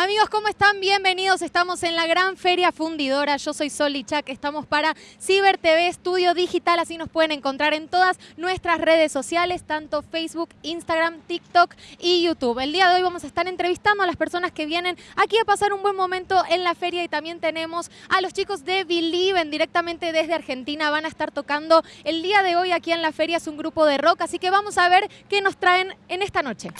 Amigos, ¿cómo están? Bienvenidos. Estamos en la gran feria fundidora. Yo soy Sol Chac. Estamos para Ciber TV Estudio Digital. Así nos pueden encontrar en todas nuestras redes sociales, tanto Facebook, Instagram, TikTok y YouTube. El día de hoy vamos a estar entrevistando a las personas que vienen aquí a pasar un buen momento en la feria y también tenemos a los chicos de Believe directamente desde Argentina. Van a estar tocando el día de hoy aquí en la feria. Es un grupo de rock, así que vamos a ver qué nos traen en esta noche.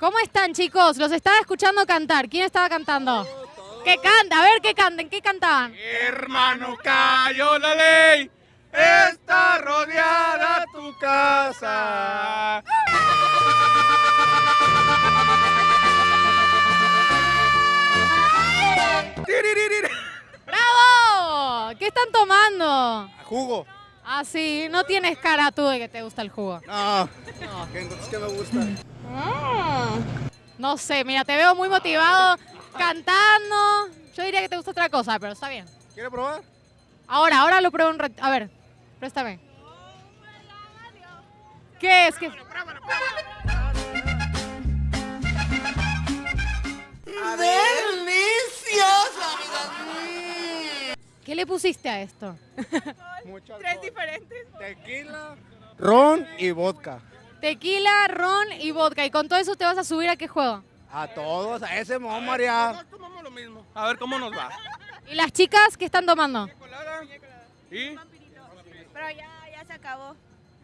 ¿Cómo están, chicos? Los estaba escuchando cantar. ¿Quién estaba cantando? ¿Qué canta? A ver, ¿qué canten? ¿Qué cantaban? Hermano, cayó la ley. Está rodeada tu casa. ¡Bravo! ¿Qué están tomando? Jugo. Ah, sí. No tienes cara tú de que te gusta el jugo. No. ¿Qué, entonces, ¿qué me gusta? No sé, mira, te veo muy motivado cantando. Yo diría que te gusta otra cosa, pero está bien. ¿Quiere probar? Ahora, ahora lo pruebo un rato. A ver, préstame. ¿Qué es? ¿Qué? ¿Qué le pusiste a esto? Mucho Tres diferentes. Tequila, ron y vodka. Tequila, ron y vodka. ¿Y con todo eso te vas a subir a qué juego? A todos, a ese mo, María. Todos tomamos lo mismo. A ver cómo nos va. ¿Y las chicas qué están tomando? Colada. ¿Y? Pero ya, ya se acabó.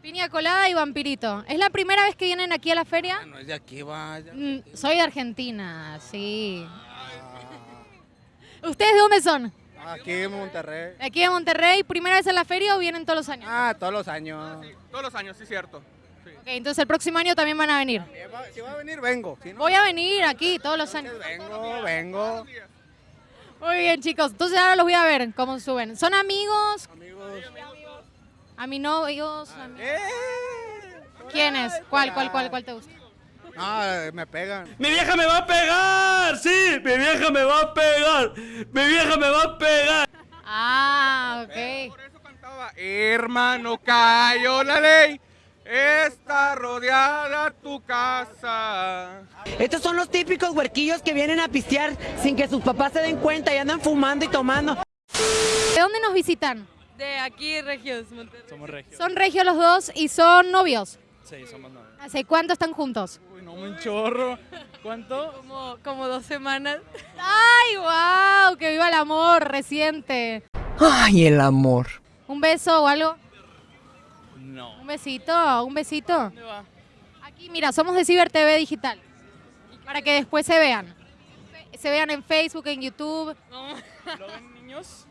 Piña colada y vampirito. ¿Es la primera vez que vienen aquí a la feria? No es de aquí, va. de- Mm, soy de Argentina, sí. ¿Ustedes de dónde son? Aquí en Monterrey. ¿De aquí de Monterrey? ¿Primera vez en la feria o vienen todos los años? Ah, todos los años. Todos los años, sí, cierto. Ok, entonces el próximo año también van a venir. Si va, si va a venir, vengo. Si no, Voy a venir aquí todos los años. vengo, vengo. Muy bien, chicos. Entonces ahora los voy a ver cómo suben. ¿Son amigos? Amigos. ¿A mi novios? a mi- ¡Eh! ¿Quiénes? ¿Cuál, cuál, cuál, cuál te gusta? No, me pegan. ¡Mi vieja me va a pegar! ¡Sí! ¡Mi vieja me va a pegar! ¡Mi vieja me va a pegar! Ah, ok. Por eso cantaba, hermano, cayó la ley. Está rodeada tu casa. Estos son los típicos huerquillos que vienen a pistear sin que sus papás se den cuenta y andan fumando y tomando. ¿De dónde nos visitan? De aquí, Regios, Monterrey. Somos regios. Son regios los dos y son novios. Sí, somos novios. ¿Hace cuánto están juntos? Uy, no, un chorro. ¿Cuánto? Como, como dos semanas. ¡Ay, wow! ¡Que viva el amor reciente! Ay, el amor. ¿Un beso o algo? No. ¿Un besito? ¿Un besito? ¿Dónde va? Aquí, mira, somos de Ciber TV Digital. Para que después se vean. Se vean en Facebook, en YouTube. ¿Lo ven niños?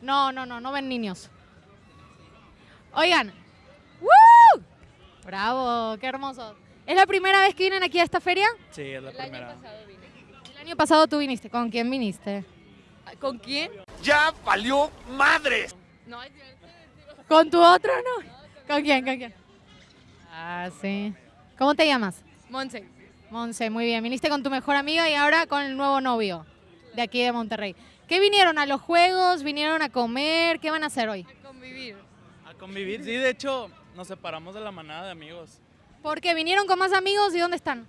No, no, no, no ven niños. Oigan. ¡Woo! Bravo, qué hermoso. ¿Es la primera vez que vienen aquí a esta feria? Sí, es la primera. El año pasado tú viniste. ¿Con quién viniste? ¿Con quién? ¡Ya valió madres! No, es cierto. ¿Con tu otro no? ¿Con quién? ¿Con quién? Ah, sí. ¿Cómo te llamas? Monse. Monse, muy bien. Viniste con tu mejor amiga y ahora con el nuevo novio de aquí de Monterrey. ¿Qué vinieron? ¿A los juegos? ¿Vinieron a comer? ¿Qué van a hacer hoy? A convivir. A convivir. Sí, de hecho, nos separamos de la manada de amigos. Porque vinieron con más amigos y ¿dónde están?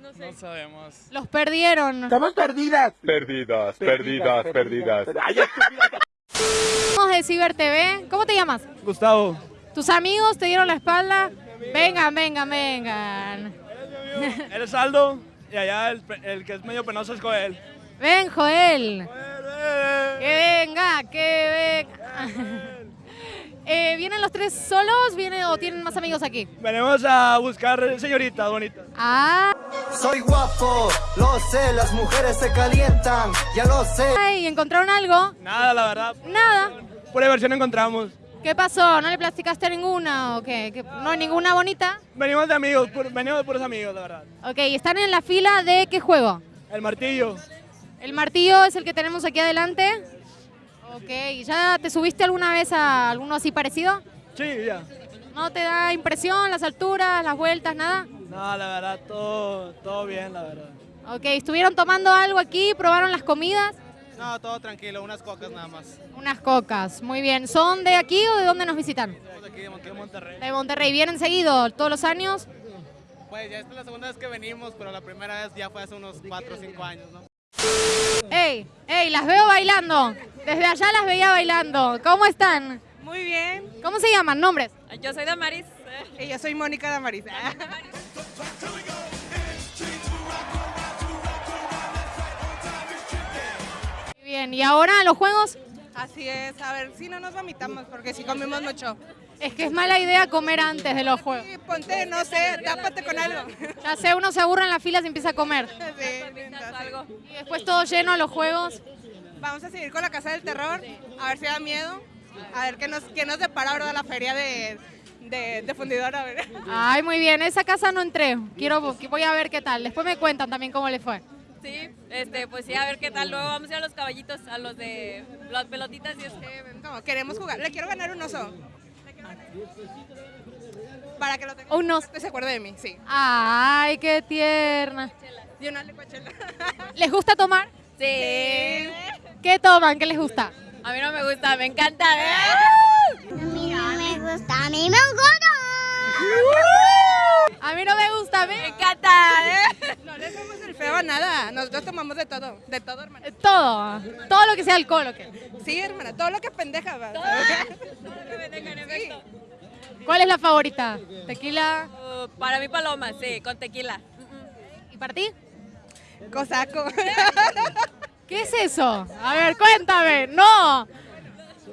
No sé. No sabemos. Los perdieron. Estamos perdidas. Perdidas, perdidas, perdidas. Somos de Ciber TV. ¿Cómo te llamas? Gustavo. ¿Tus amigos te dieron la espalda? Vengan, vengan, vengan. Eres Aldo. Y allá el, que es medio penoso es Joel. Ven, Joel. Que venga, que venga. Eh, ¿Vienen los tres solos vienen, o tienen más amigos aquí? Venimos a buscar señoritas bonitas. Ah, Soy guapo, lo sé, las mujeres se calientan, ya lo sé. ¿y encontraron algo? Nada, la verdad. Nada. Pura diversión encontramos. ¿Qué pasó? ¿No le plasticaste a ninguna o qué? ¿Qué- ¿No hay ninguna bonita? Venimos de amigos, pur- venimos de puros amigos, la verdad. Ok, ¿están en la fila de qué juego? El martillo. El martillo es el que tenemos aquí adelante. Ok, ¿ya te subiste alguna vez a alguno así parecido? Sí, ya. ¿No te da impresión las alturas, las vueltas, nada? No, la verdad, todo, todo bien, la verdad. Ok, ¿estuvieron tomando algo aquí? ¿Probaron las comidas? No, todo tranquilo, unas cocas nada más. Unas cocas, muy bien. ¿Son de aquí o de dónde nos visitan? Aquí de Monterrey. Monterrey. De Monterrey. ¿Vienen seguido todos los años? Pues ya esta es la segunda vez que venimos, pero la primera vez ya fue hace unos 4 o 5 años, ¿no? ¡Ey! ¡Ey! Las veo bailando. Desde allá las veía bailando. ¿Cómo están? Muy bien. ¿Cómo se llaman? ¿Nombres? Yo soy Damaris. Y yo soy Mónica Damaris. Bien. ¿Y ahora los juegos? Así es, a ver si no nos vomitamos, porque si comimos mucho. Es que es mala idea comer antes de los juegos. Sí, ponte, no sé, tápate con algo. Ya sé, uno se aburre en la fila y empieza a comer. Sí, Y después todo lleno a los juegos. Vamos a seguir con la Casa del Terror, a ver si da miedo, a ver qué nos, qué nos depara ahora la feria de, de, de fundidora. Ay, muy bien. Esa casa no entré. Quiero, voy a ver qué tal. Después me cuentan también cómo le fue. Sí, este, pues sí, a ver qué tal. Luego vamos a ir a los caballitos, a los de las pelotitas y eso. Eh, no, queremos jugar, le quiero ganar un oso. Para que lo tenga. Un oso. Que se acuerde de mí, sí. Ay, qué tierna. Y una licuachela. ¿Les gusta tomar? Sí. ¿Qué toman? ¿Qué les gusta? A mí no me gusta, me encanta. ¿eh? A mí no me gusta, a mí me encanta. A mí no me gusta, Me ¿ven? encanta. ¿eh? No le hacemos el feo a nada, nosotros tomamos de todo, de todo, hermana. Todo. Todo lo que sea alcohol, ¿o qué? Sí, hermana, todo lo que es pendeja. va. Sí. ¿Cuál es la favorita? ¿Tequila? Uh, para mí paloma, sí, con tequila. ¿Y para ti? Cosaco. ¿Qué es eso? A ver, cuéntame. No.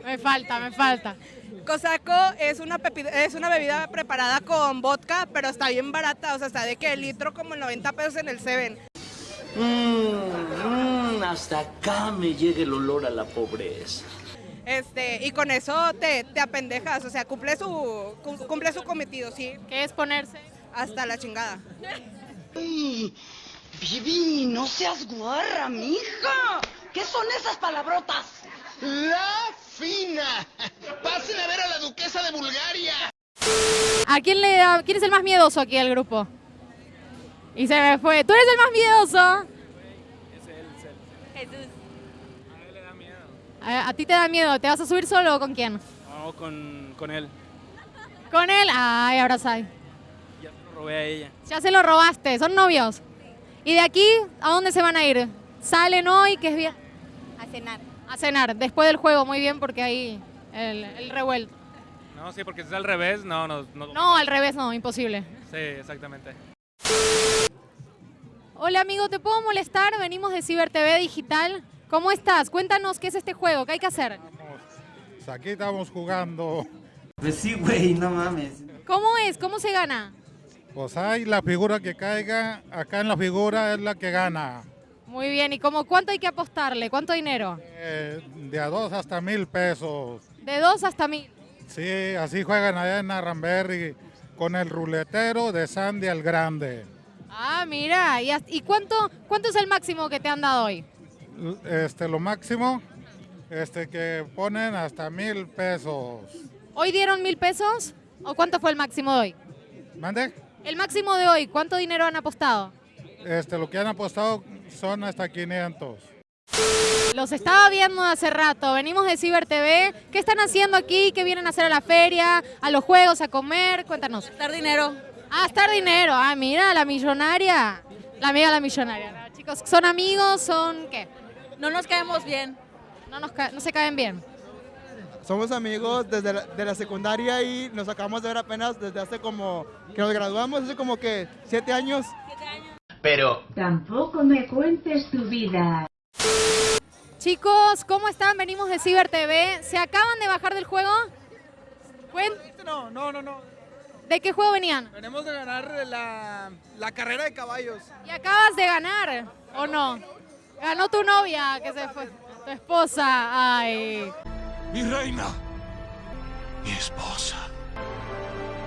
Me falta, me falta. Cosaco es una, es una bebida preparada con vodka, pero está bien barata, o sea, está de que el litro como 90 pesos en el Seven. Mmm, hasta acá me llega el olor a la pobreza. Este, y con eso te, te apendejas, o sea, cumple su, cum- cumple su cometido, sí, ¿Qué es ponerse? hasta la chingada. Vivi, no seas guarra, mija. ¿Qué son esas palabrotas? La fina. Pasen a ver a la duquesa de Bulgaria. ¿A quién le da, quién es el más miedoso aquí del grupo? Y se me fue. ¿Tú eres el más miedoso? Jesús. A, a ti te da miedo. ¿Te vas a subir solo o con quién? No, con, con él. ¿Con él? Ay, ahora sabe. Ya lo robé a ella. Ya se lo robaste. ¿Son novios? ¿Y de aquí a dónde se van a ir? ¿Salen hoy? ¿Qué es bien? A cenar. A cenar. Después del juego, muy bien, porque ahí el, el revuelto. No, sí, porque si es al revés, no, no, no. No, al revés no, imposible. Sí, exactamente. Hola amigo, ¿te puedo molestar? Venimos de Ciber TV Digital. ¿Cómo estás? Cuéntanos qué es este juego, qué hay que hacer. Aquí estamos jugando. Pues sí, güey, no mames. ¿Cómo es? ¿Cómo se gana? Pues hay la figura que caiga, acá en la figura es la que gana. Muy bien, ¿y cómo cuánto hay que apostarle? ¿Cuánto dinero? Eh, de a dos hasta mil pesos. De dos hasta mil. Sí, así juegan allá en Arramberry con el ruletero de Sandy al Grande. Ah, mira, ¿y, y cuánto, cuánto es el máximo que te han dado hoy? Este, lo máximo, este, que ponen hasta mil pesos. ¿Hoy dieron mil pesos? ¿O cuánto fue el máximo de hoy? ¿Mande? El máximo de hoy, ¿cuánto dinero han apostado? Este, lo que han apostado son hasta 500. Los estaba viendo hace rato, venimos de Ciber TV. ¿Qué están haciendo aquí? ¿Qué vienen a hacer a la feria? ¿A los juegos? ¿A comer? Cuéntanos. Dar dinero. Ah, estar dinero. Ah, mira, la millonaria. La amiga de la millonaria. ¿no? Chicos, ¿son amigos? ¿Son qué? No nos caemos bien. No, nos ca- no se caen bien. Somos amigos desde la, de la secundaria y nos acabamos de ver apenas desde hace como que nos graduamos, hace como que siete años. Pero Tampoco me cuentes tu vida. Chicos, ¿cómo están? Venimos de Ciber TV. ¿Se acaban de bajar del juego? No, no, no, no. ¿De qué juego venían? Venimos de ganar la, la carrera de caballos. Y acabas de ganar, ¿o no? Ganó tu novia, que se fue. Tu esposa. Ay. mi reina, mi esposa,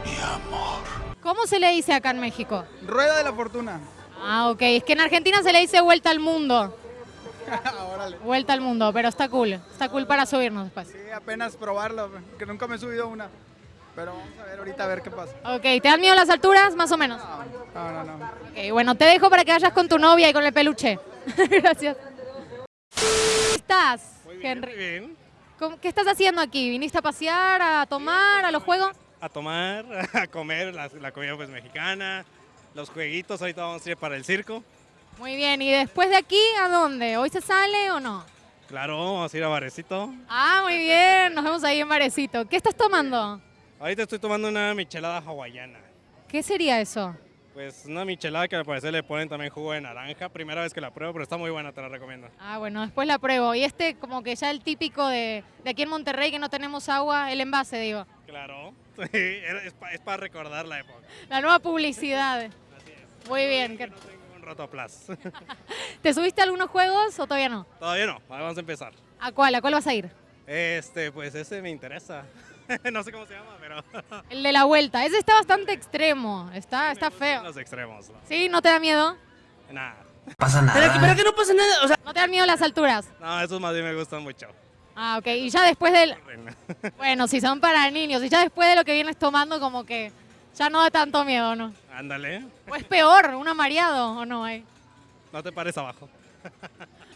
mi amor. ¿Cómo se le dice acá en México? Rueda de la fortuna. Ah, ok. Es que en Argentina se le dice vuelta al mundo. Vuelta al mundo, pero está cool. Está cool para subirnos después. Sí, apenas probarlo, que nunca me he subido una. Pero vamos a ver ahorita a ver qué pasa. Ok, ¿te dan miedo las alturas? Más o menos. No, no, no. Ok, bueno, te dejo para que vayas con tu novia y con el peluche. Gracias. ¿Cómo estás, Henry? bien. ¿Cómo- ¿Qué estás haciendo aquí? ¿Viniste a pasear, a tomar, a los juegos? a tomar, a comer la, la comida pues mexicana, los jueguitos, ahorita vamos a ir para el circo. Muy bien, ¿y después de aquí a dónde? ¿Hoy se sale o no? Claro, vamos a ir a Barecito. Ah, muy bien, nos vemos ahí en Marecito. ¿Qué estás tomando? Ahorita estoy tomando una michelada hawaiana. ¿Qué sería eso? Pues una michelada que al parecer le ponen también jugo de naranja. Primera vez que la pruebo, pero está muy buena, te la recomiendo. Ah, bueno, después la pruebo. Y este como que ya el típico de, de aquí en Monterrey que no tenemos agua, el envase, digo. Claro, sí, es, para recordar la época. La nueva publicidad. Muy bien. Que no tengo un rotoplas. ¿Te subiste a algunos juegos o todavía no? Todavía no, vamos a empezar. ¿A cuál? ¿A cuál vas a ir? Este, pues ese me interesa. no sé cómo se llama, pero... El de la vuelta. Ese está bastante extremo. Está, está feo. Los extremos. ¿no? ¿Sí? ¿No te da miedo? Nada. Pasa nada. Pero, pero que no pasa nada. O sea, ¿No te dan miedo las alturas? No, esos más bien me gustan mucho. Ah, ok. Y ya después del... Bueno, si son para niños. Y ya después de lo que vienes tomando, como que ya no da tanto miedo, ¿no? Ándale. ¿O es peor, un mareado o no? Eh? No te pares abajo.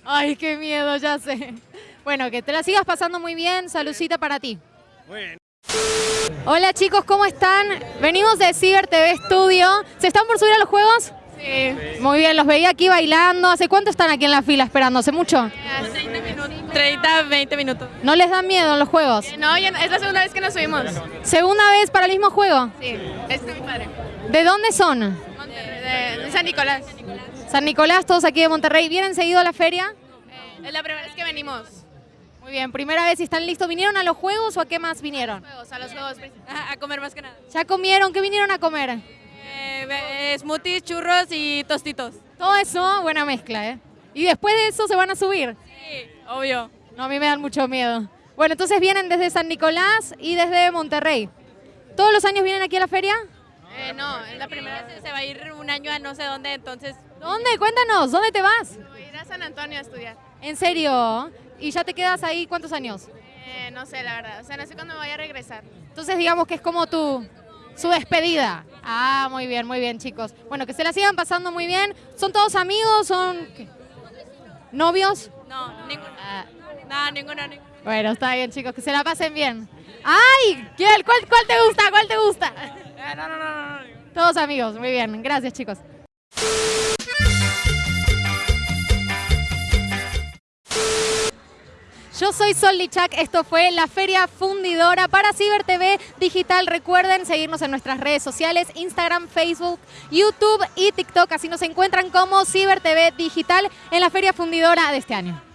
Ay, qué miedo, ya sé. Bueno, que te la sigas pasando muy bien. Salucita para ti. Muy bien. Hola chicos, ¿cómo están? Venimos de Ciber TV Studio. ¿Se están por subir a los juegos? Sí. Muy bien, los veía aquí bailando. ¿Hace cuánto están aquí en la fila esperando? ¿Hace mucho? 30 minutos. 30, 20 minutos. ¿No les dan miedo los juegos? No, ya- es la segunda vez que nos subimos. ¿Segunda vez para el mismo juego? Sí, este es mi padre. ¿De dónde son? De, de San Nicolás. San Nicolás, todos aquí de Monterrey. ¿Vienen seguido a la feria? Es la primera vez que venimos. Muy bien, primera vez están listos. ¿Vinieron a los juegos o a qué más vinieron? Juegos, a los juegos. A, a comer más que nada. ¿Ya comieron? ¿Qué vinieron a comer? Eh, eh, smoothies, churros y tostitos. Todo eso, buena mezcla, ¿eh? Y después de eso se van a subir. Sí, obvio. No, a mí me dan mucho miedo. Bueno, entonces vienen desde San Nicolás y desde Monterrey. ¿Todos los años vienen aquí a la feria? Eh, no, es la primera vez. Se va a ir un año a no sé dónde, entonces. ¿Dónde? Cuéntanos, ¿dónde te vas? Voy a ir a San Antonio a estudiar. ¿En serio? ¿Y ya te quedas ahí cuántos años? Eh, no sé, la verdad. O sea, no sé cuándo me voy a regresar. Entonces digamos que es como tu su despedida. Ah, muy bien, muy bien, chicos. Bueno, que se la sigan pasando muy bien. ¿Son todos amigos? ¿Son qué? novios? No, ninguno. Ah, No, ninguno, ninguno. bueno, está bien, chicos, que se la pasen bien. ¡Ay! ¿Quién? ¿Cuál, cuál te gusta? ¿Cuál te gusta? Eh, no, no, no. Todos amigos, muy bien. Gracias, chicos. Yo soy Sol Lichak, esto fue la Feria Fundidora para Ciber TV Digital. Recuerden seguirnos en nuestras redes sociales, Instagram, Facebook, YouTube y TikTok. Así nos encuentran como Ciber TV Digital en la Feria Fundidora de este año.